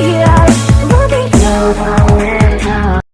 yeah.